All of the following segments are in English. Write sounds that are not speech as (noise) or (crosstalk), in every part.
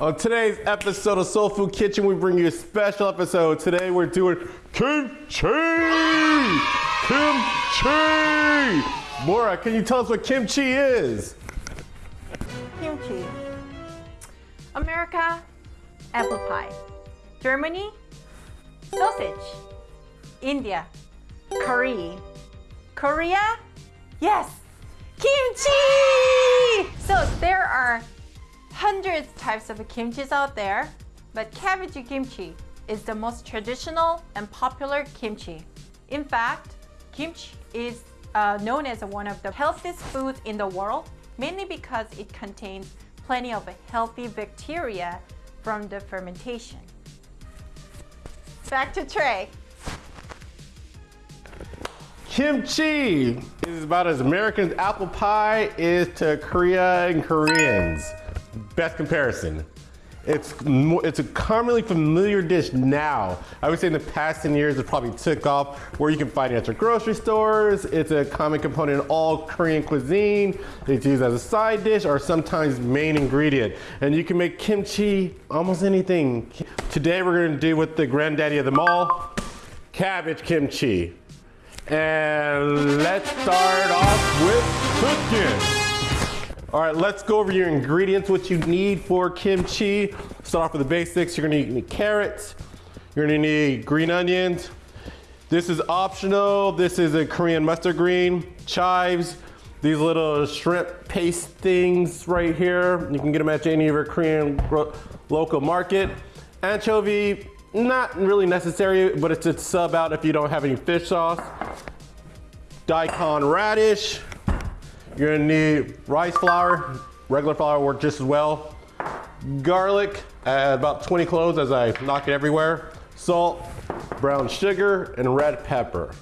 On today's episode of Soul Food Kitchen, we bring you a special episode. Today we're doing kimchi! Kimchi! Mora, can you tell us what kimchi is? Kimchi. America, apple pie. Germany, sausage. India, curry. Korea, yes, kimchi! So there are hundreds types of kimchis out there, but cabbage kimchi is the most traditional and popular kimchi. In fact, kimchi is uh, known as one of the healthiest foods in the world, mainly because it contains plenty of healthy bacteria from the fermentation. Back to Trey. Kimchi is about as American as apple pie is to Korea and Koreans. Best comparison. It's it's a commonly familiar dish now. I would say in the past 10 years it probably took off where you can find it at your grocery stores. It's a common component in all Korean cuisine. It's used as a side dish or sometimes main ingredient. And you can make kimchi almost anything. Today we're gonna do with the granddaddy of them all, cabbage kimchi. And let's start off with cooking. All right, let's go over your ingredients, what you need for kimchi. Start off with the basics. You're gonna need carrots. You're gonna need green onions. This is optional. This is a Korean mustard green, chives, these little shrimp paste things right here. You can get them at any of your Korean local market. Anchovy, not really necessary, but it's a sub out if you don't have any fish sauce. Daikon radish, you're gonna need rice flour, regular flour work just as well. Garlic, about 20 cloves as I knock it everywhere. Salt, brown sugar, and red pepper.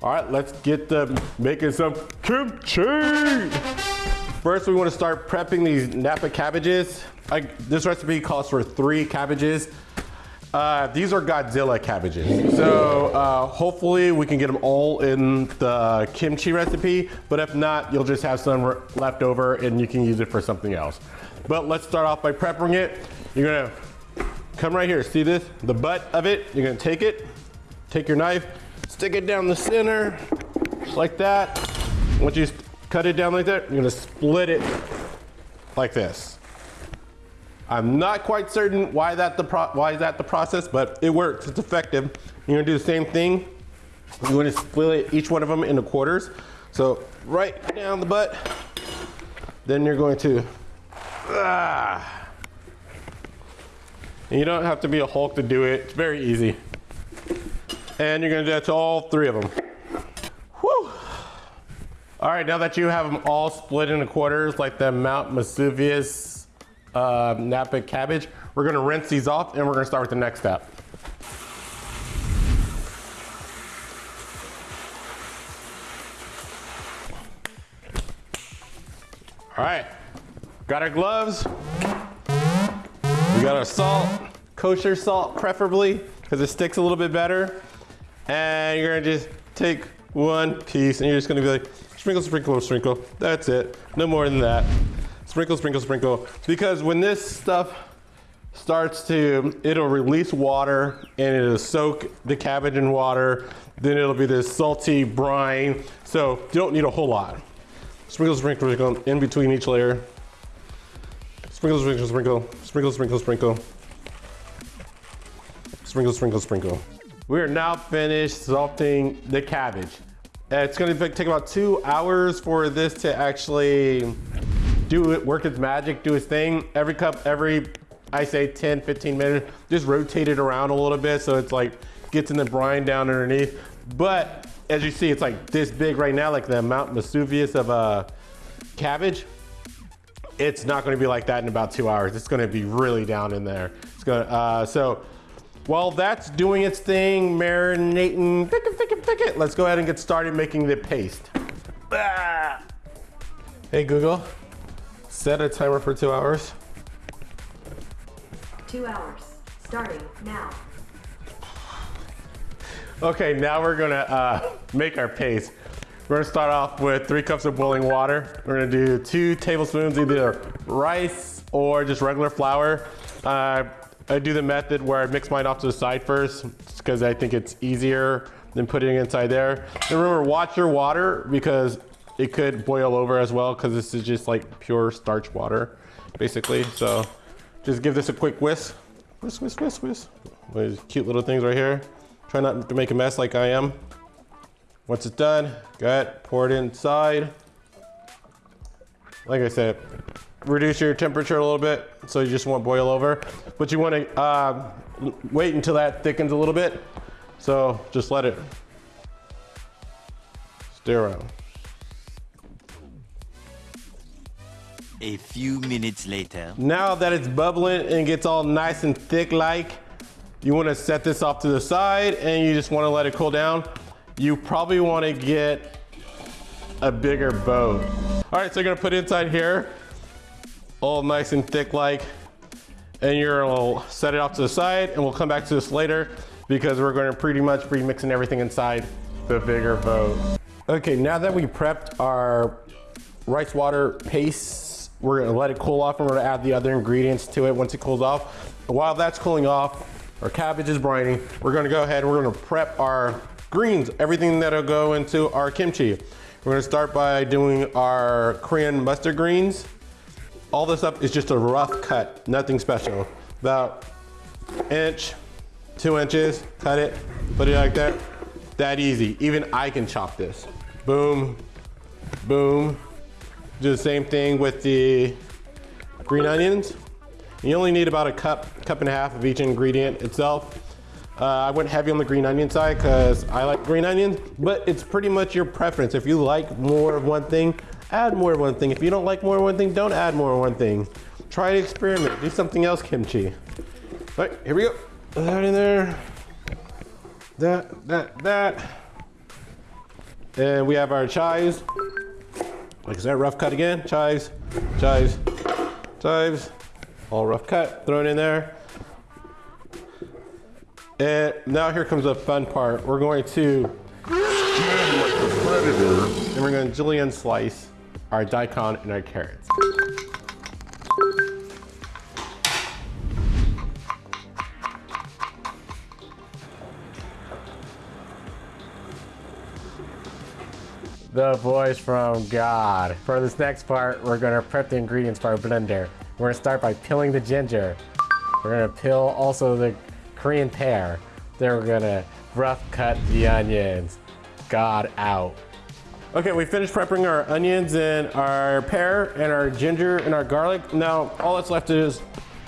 All right, let's get the making some kimchi. First, we wanna start prepping these Napa cabbages. I, this recipe calls for three cabbages. Uh, these are Godzilla cabbages. So uh, hopefully we can get them all in the kimchi recipe, but if not, you'll just have some left over and you can use it for something else. But let's start off by prepping it. You're gonna come right here, see this? The butt of it, you're gonna take it, take your knife, stick it down the center, like that. Once you cut it down like that, you're gonna split it like this. I'm not quite certain why that the why is that the process, but it works. It's effective. You're gonna do the same thing. You're gonna split each one of them into quarters. So right down the butt. Then you're going to ah. And you don't have to be a Hulk to do it. It's very easy. And you're gonna do that to all three of them. Whew. All right, now that you have them all split into quarters like the Mount Vesuvius uh, Napa cabbage. We're gonna rinse these off and we're gonna start with the next step. All right, got our gloves. We got our salt, kosher salt preferably, because it sticks a little bit better. And you're gonna just take one piece and you're just gonna be like, sprinkle, sprinkle, sprinkle. That's it, no more than that. Sprinkle, sprinkle, sprinkle. Because when this stuff starts to, it'll release water and it'll soak the cabbage in water. Then it'll be this salty brine. So you don't need a whole lot. Sprinkle, sprinkle, sprinkle in between each layer. Sprinkle, sprinkle, sprinkle, sprinkle, sprinkle, sprinkle. Sprinkle, sprinkle, sprinkle. We are now finished salting the cabbage. Uh, it's gonna take about two hours for this to actually do it, work its magic, do its thing. Every cup, every, I say 10, 15 minutes, just rotate it around a little bit so it's like, gets in the brine down underneath. But as you see, it's like this big right now, like the Mount Vesuvius of uh, cabbage. It's not gonna be like that in about two hours. It's gonna be really down in there. It's gonna, uh, so while that's doing its thing, marinating, pick it, pick it, pick it. let's go ahead and get started making the paste. Ah. Hey Google, Set a timer for two hours. Two hours, starting now. Okay, now we're gonna uh, make our paste. We're gonna start off with three cups of boiling water. We're gonna do two tablespoons either rice or just regular flour. Uh, I do the method where I mix mine off to the side first because I think it's easier than putting it inside there. And remember, watch your water because it could boil over as well because this is just like pure starch water, basically. So just give this a quick whisk. Whisk, whisk, whisk, whisk. These cute little things right here. Try not to make a mess like I am. Once it's done, go ahead, pour it inside. Like I said, reduce your temperature a little bit so you just won't boil over. But you want to uh, wait until that thickens a little bit. So just let it stir around. A few minutes later. Now that it's bubbling and gets all nice and thick like, you want to set this off to the side and you just want to let it cool down. You probably want to get a bigger boat. All right, so you're gonna put it inside here, all nice and thick like, and you're gonna set it off to the side and we'll come back to this later because we're gonna pretty much be mixing everything inside the bigger boat. Okay, now that we prepped our rice water paste, we're gonna let it cool off and we're gonna add the other ingredients to it once it cools off. While that's cooling off, our cabbage is brining, we're gonna go ahead and we're gonna prep our greens, everything that'll go into our kimchi. We're gonna start by doing our Korean mustard greens. All this up is just a rough cut, nothing special. About inch, two inches, cut it, put it like that. That easy, even I can chop this. Boom, boom. Do the same thing with the green onions. You only need about a cup, cup and a half of each ingredient itself. Uh, I went heavy on the green onion side because I like green onions, but it's pretty much your preference. If you like more of one thing, add more of one thing. If you don't like more of one thing, don't add more of one thing. Try to experiment, do something else kimchi. All right, here we go. That in there. That, that, that. And we have our chives. Like I said, rough cut again. Chives, chives, chives. All rough cut, thrown in there. And now here comes the fun part. We're going to and we're going to julienne slice our daikon and our carrots. The voice from God. For this next part, we're gonna prep the ingredients for our blender. We're gonna start by peeling the ginger. We're gonna peel also the Korean pear. Then we're gonna rough cut the onions. God out. Okay, we finished prepping our onions and our pear and our ginger and our garlic. Now, all that's left is,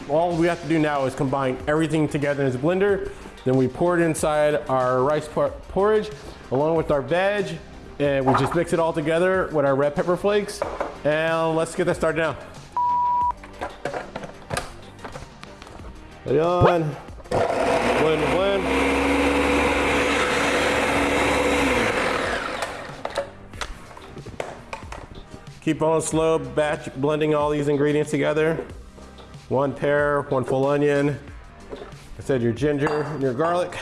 all we have to do now is combine everything together in this blender. Then we pour it inside our rice por porridge along with our veg. And we just mix it all together with our red pepper flakes. And let's get that started now. Put on. Blend, blend. Keep on slow batch blending all these ingredients together. One pear, one full onion. I said your ginger and your garlic.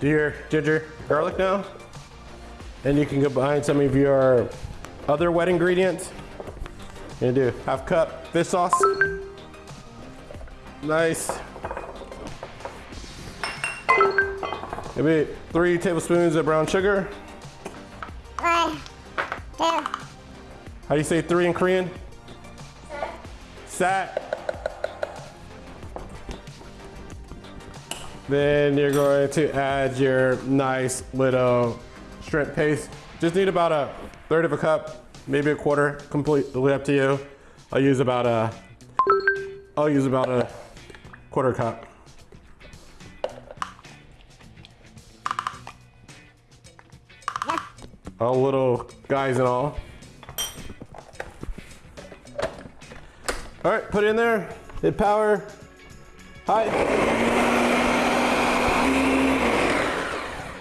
Do your ginger garlic now. And you can combine some of your other wet ingredients. You're gonna do half cup fish sauce. Nice. Maybe three tablespoons of brown sugar. How do you say three in Korean? Sat. Then you're going to add your nice little shrimp paste. Just need about a third of a cup, maybe a quarter, completely up to you. I'll use about a, I'll use about a quarter cup. All little guys and all. All right, put it in there, hit power, high.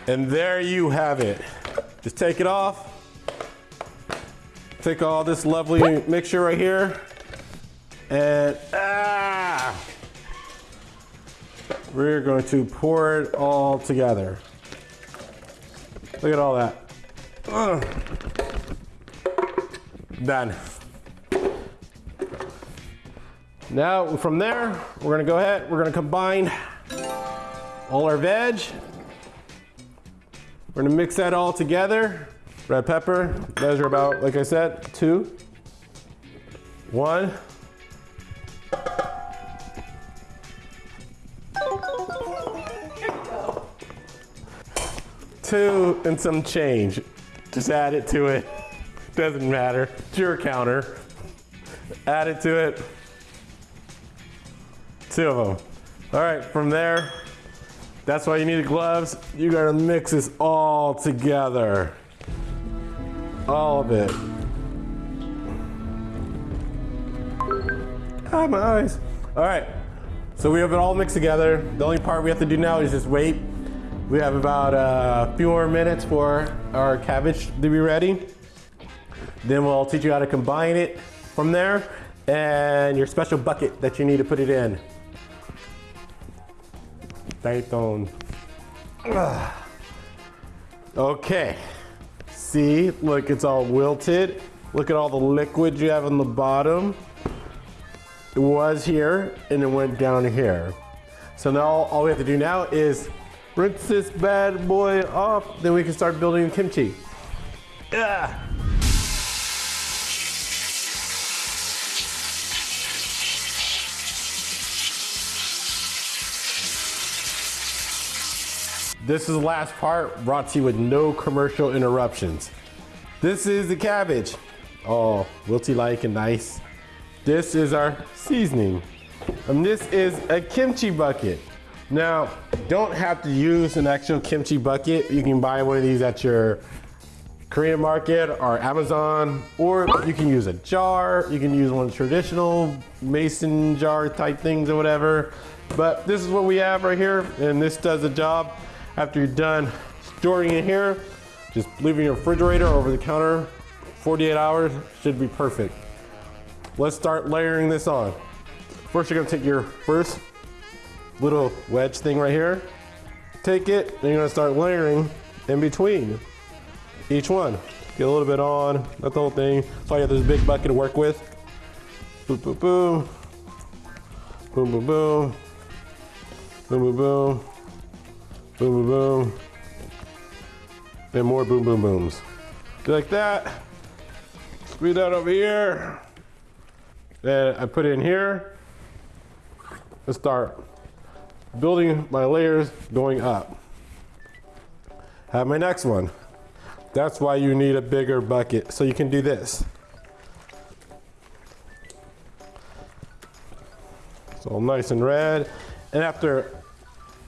And there you have it. Just take it off, take all this lovely mixture right here and ah, we're going to pour it all together. Look at all that. Ugh. Done. Now from there, we're gonna go ahead, we're gonna combine all our veg. We're gonna mix that all together. Red pepper, measure about, like I said, two. One. Two and some change. Just add it to it. Doesn't matter. It's your counter. Add it to it. Two of them. All right, from there, that's why you need gloves. You gotta mix this all together. All of it. Ah, my eyes. All right, so we have it all mixed together. The only part we have to do now is just wait. We have about a few more minutes for our cabbage to be ready. Then we'll teach you how to combine it from there and your special bucket that you need to put it in. Python. (sighs) Okay. See, look, it's all wilted. Look at all the liquid you have on the bottom. It was here and it went down here. So now all we have to do now is rinse this bad boy off, then we can start building kimchi. Yeah. This is the last part brought to you with no commercial interruptions. This is the cabbage. Oh, wilty like and nice. This is our seasoning. And this is a kimchi bucket. Now, don't have to use an actual kimchi bucket. You can buy one of these at your Korean market or Amazon, or you can use a jar. You can use one of the traditional mason jar type things or whatever. But this is what we have right here, and this does the job. After you're done storing it here, just leave it in your refrigerator or over the counter. 48 hours should be perfect. Let's start layering this on. First, you're gonna take your first little wedge thing right here. Take it, and you're gonna start layering in between each one. Get a little bit on, that's the whole thing. So you have this big bucket to work with. Boom, boom, boom. Boom, boom, boom. Boom, boom, boom. Boom, boom, boom. And more boom, boom, booms. Like that. Squeeze that over here. Then I put it in here. Let's start building my layers going up. Have my next one. That's why you need a bigger bucket, so you can do this. It's all nice and red. And after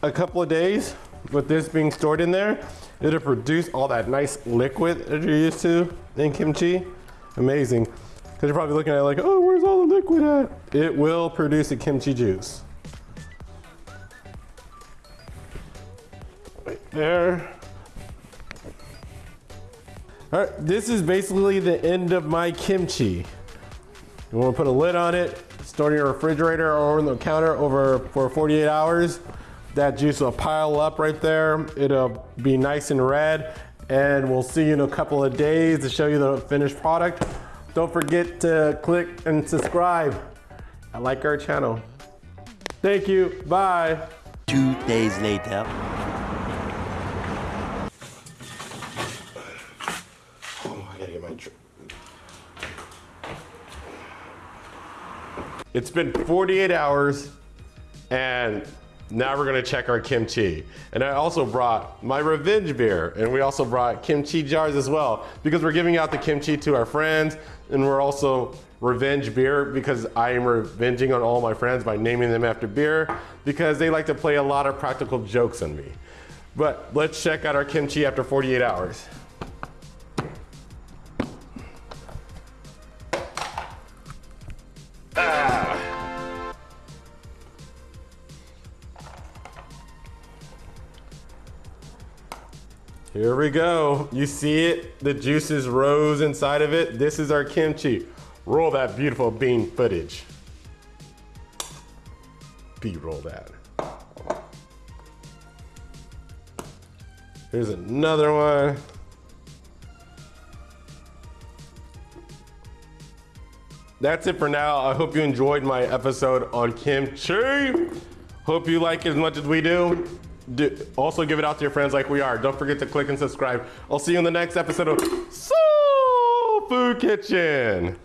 a couple of days, with this being stored in there, it'll produce all that nice liquid that you're used to in kimchi. Amazing. Because you're probably looking at like, oh, where's all the liquid at? It will produce a kimchi juice. Right there. All right, this is basically the end of my kimchi. You wanna put a lid on it, store it in your refrigerator or on the counter over for 48 hours. That juice will pile up right there. It'll be nice and red and we'll see you in a couple of days to show you the finished product. Don't forget to click and subscribe. I like our channel. Thank you, bye. Two days later. Oh, I gotta get my. Tr- it's been 48 hours, and now we're gonna check our kimchi. And I also brought my revenge beer, and we also brought kimchi jars as well, because we're giving out the kimchi to our friends, and we're also revenge beer because I am revenging on all my friends by naming them after beer, because they like to play a lot of practical jokes on me. But let's check out our kimchi after 48 hours. Here we go. You see it? The juices rose inside of it. This is our kimchi. Roll that beautiful bean footage. B-roll that. Here's another one. That's it for now. I hope you enjoyed my episode on kimchi. Hope you like it as much as we do. Do. Also give it out to your friends like we are. Don't forget to click and subscribe. I'll see you in the next episode of Soul Food Kitchen.